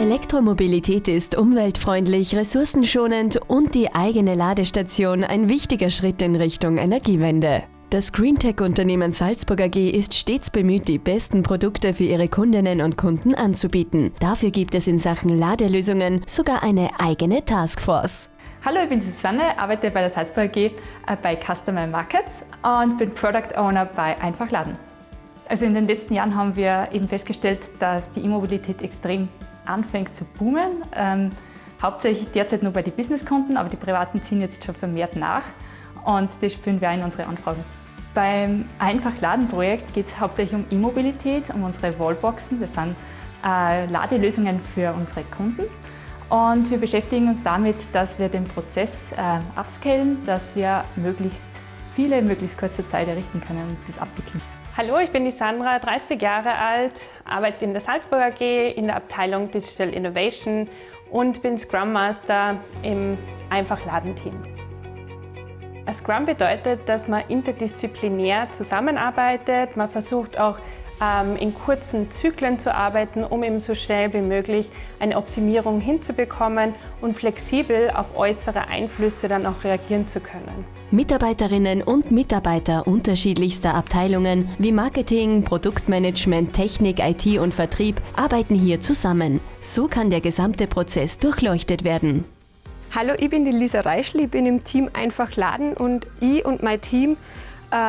Elektromobilität ist umweltfreundlich, ressourcenschonend und die eigene Ladestation ein wichtiger Schritt in Richtung Energiewende. Das Greentech-Unternehmen Salzburg AG ist stets bemüht, die besten Produkte für ihre Kundinnen und Kunden anzubieten. Dafür gibt es in Sachen Ladelösungen sogar eine eigene Taskforce. Hallo, ich bin Susanne, arbeite bei der Salzburg AG äh, bei Customer Markets und bin Product Owner bei Einfach Laden. Also in den letzten Jahren haben wir eben festgestellt, dass die E-Mobilität extrem anfängt zu boomen. Ähm, hauptsächlich derzeit nur bei den Businesskunden, aber die Privaten ziehen jetzt schon vermehrt nach und das spüren wir auch in unsere Anfragen. Beim Einfach-Laden-Projekt geht es hauptsächlich um E-Mobilität, um unsere Wallboxen. Das sind äh, Ladelösungen für unsere Kunden. Und wir beschäftigen uns damit, dass wir den Prozess äh, upscalen, dass wir möglichst viele in möglichst kurzer Zeit errichten können und das abwickeln. Hallo, ich bin die Sandra, 30 Jahre alt, arbeite in der Salzburg AG in der Abteilung Digital Innovation und bin Scrum Master im Einfach-Laden-Team. Scrum bedeutet, dass man interdisziplinär zusammenarbeitet. Man versucht auch in kurzen Zyklen zu arbeiten, um eben so schnell wie möglich eine Optimierung hinzubekommen und flexibel auf äußere Einflüsse dann auch reagieren zu können. Mitarbeiterinnen und Mitarbeiter unterschiedlichster Abteilungen wie Marketing, Produktmanagement, Technik, IT und Vertrieb arbeiten hier zusammen. So kann der gesamte Prozess durchleuchtet werden. Hallo, ich bin die Lisa Reischl, ich bin im Team Einfach Laden und ich und mein Team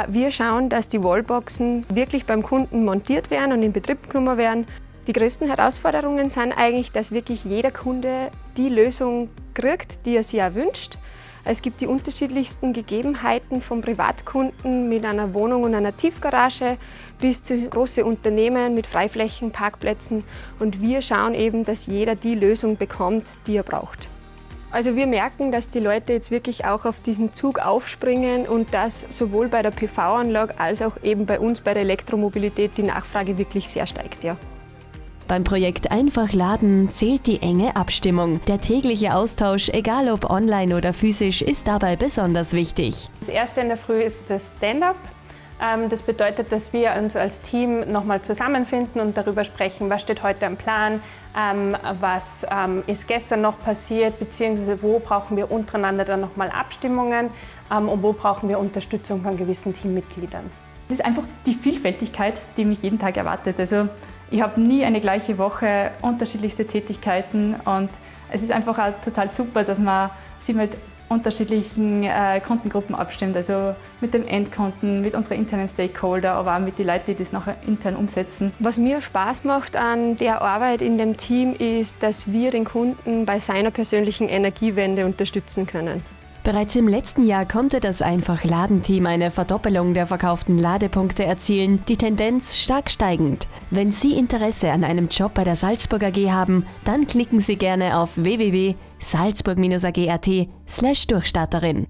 wir schauen, dass die Wallboxen wirklich beim Kunden montiert werden und in Betrieb genommen werden. Die größten Herausforderungen sind eigentlich, dass wirklich jeder Kunde die Lösung kriegt, die er sich auch wünscht. Es gibt die unterschiedlichsten Gegebenheiten von Privatkunden mit einer Wohnung und einer Tiefgarage bis zu großen Unternehmen mit Freiflächen, Parkplätzen. Und wir schauen eben, dass jeder die Lösung bekommt, die er braucht. Also wir merken, dass die Leute jetzt wirklich auch auf diesen Zug aufspringen und dass sowohl bei der PV-Anlage als auch eben bei uns bei der Elektromobilität die Nachfrage wirklich sehr steigt. Ja. Beim Projekt Einfach Laden zählt die enge Abstimmung. Der tägliche Austausch, egal ob online oder physisch, ist dabei besonders wichtig. Das erste in der Früh ist das Stand-up. Ähm, das bedeutet, dass wir uns als Team nochmal zusammenfinden und darüber sprechen, was steht heute am Plan, ähm, was ähm, ist gestern noch passiert, beziehungsweise wo brauchen wir untereinander dann nochmal Abstimmungen und wo brauchen wir Unterstützung von gewissen Teammitgliedern. Es ist einfach die Vielfältigkeit, die mich jeden Tag erwartet. Also ich habe nie eine gleiche Woche, unterschiedlichste Tätigkeiten und es ist einfach auch total super, dass man sich mit unterschiedlichen äh, Kundengruppen abstimmt, also mit dem Endkunden, mit unseren internen Stakeholder, aber auch mit den Leuten, die das nachher intern umsetzen. Was mir Spaß macht an der Arbeit in dem Team ist, dass wir den Kunden bei seiner persönlichen Energiewende unterstützen können. Bereits im letzten Jahr konnte das Einfach-Ladenteam eine Verdoppelung der verkauften Ladepunkte erzielen, die Tendenz stark steigend. Wenn Sie Interesse an einem Job bei der Salzburg AG haben, dann klicken Sie gerne auf www.salzburg-ag.at Durchstarterin.